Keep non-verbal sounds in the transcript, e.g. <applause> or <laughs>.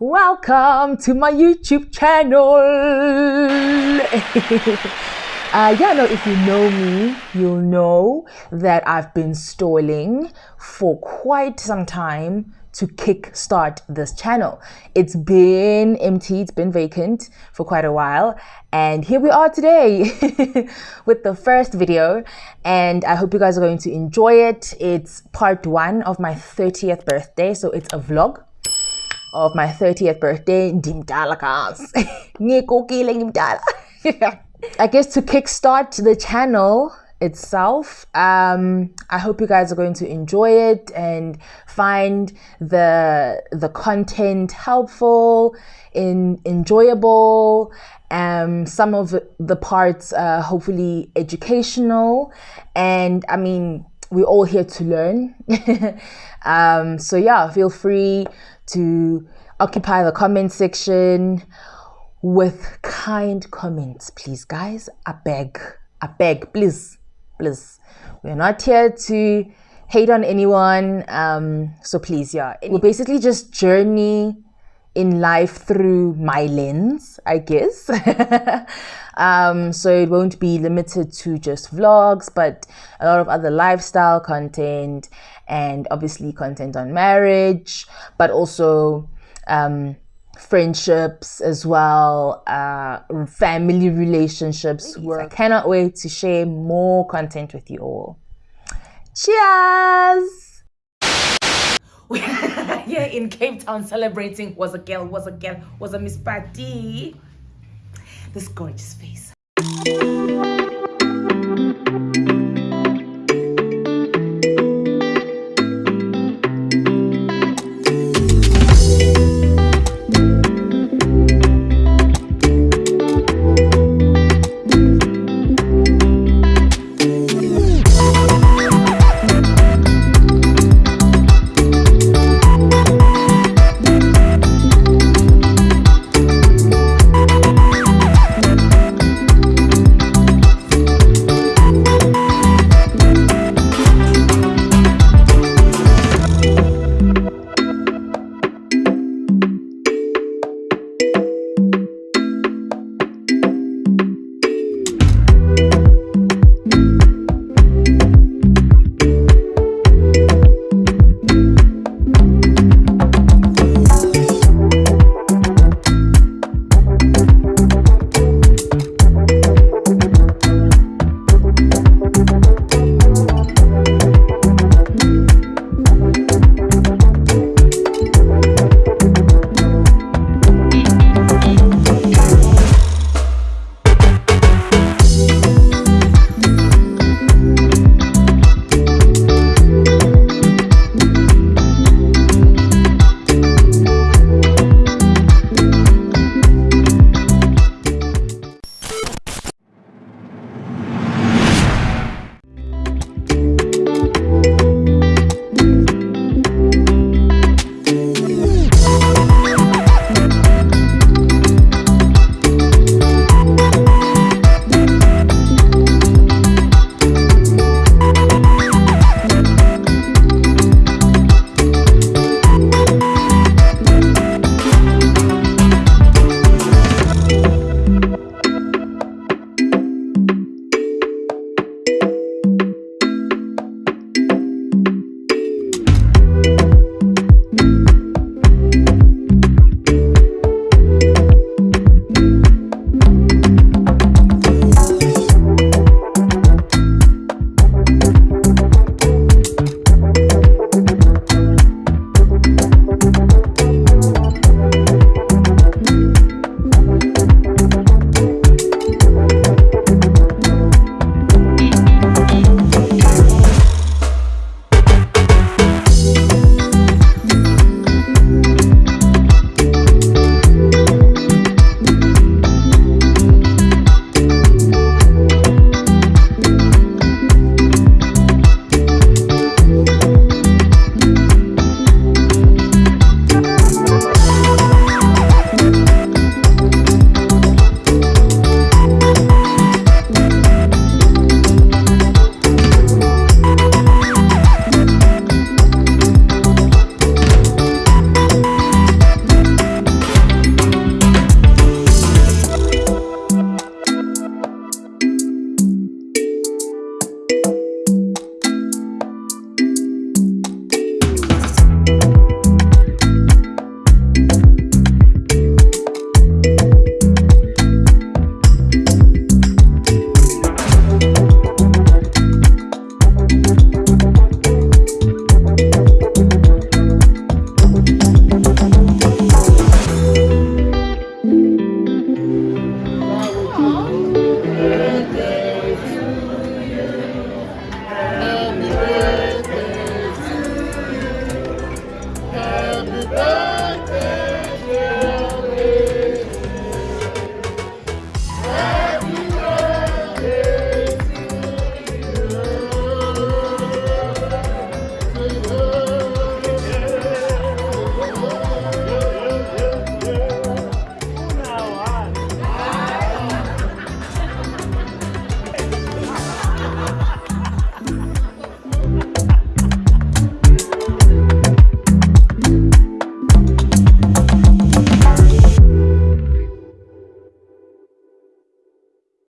welcome to my YouTube channel. <laughs> Uh, yeah, no, if you know me, you'll know that I've been stalling for quite some time to kickstart this channel. It's been empty, it's been vacant for quite a while. And here we are today <laughs> with the first video. And I hope you guys are going to enjoy it. It's part one of my 30th birthday. So it's a vlog of my 30th birthday. <laughs> <laughs> I guess to kickstart the channel itself, um, I hope you guys are going to enjoy it and find the the content helpful, in enjoyable, um, some of the parts uh, hopefully educational, and I mean we're all here to learn. <laughs> um, so yeah, feel free to occupy the comment section with kind comments, please, guys. I beg, I beg, please, please. We're not here to hate on anyone. Um, so please, yeah. We'll basically just journey in life through my lens, I guess. <laughs> um, so it won't be limited to just vlogs, but a lot of other lifestyle content and obviously content on marriage, but also um, friendships as well, uh, family relationships. I cannot wait to share more content with you all. Cheers! <laughs> yeah, in Cape Town celebrating was a girl, was a girl, was a Miss Patty. This gorgeous face.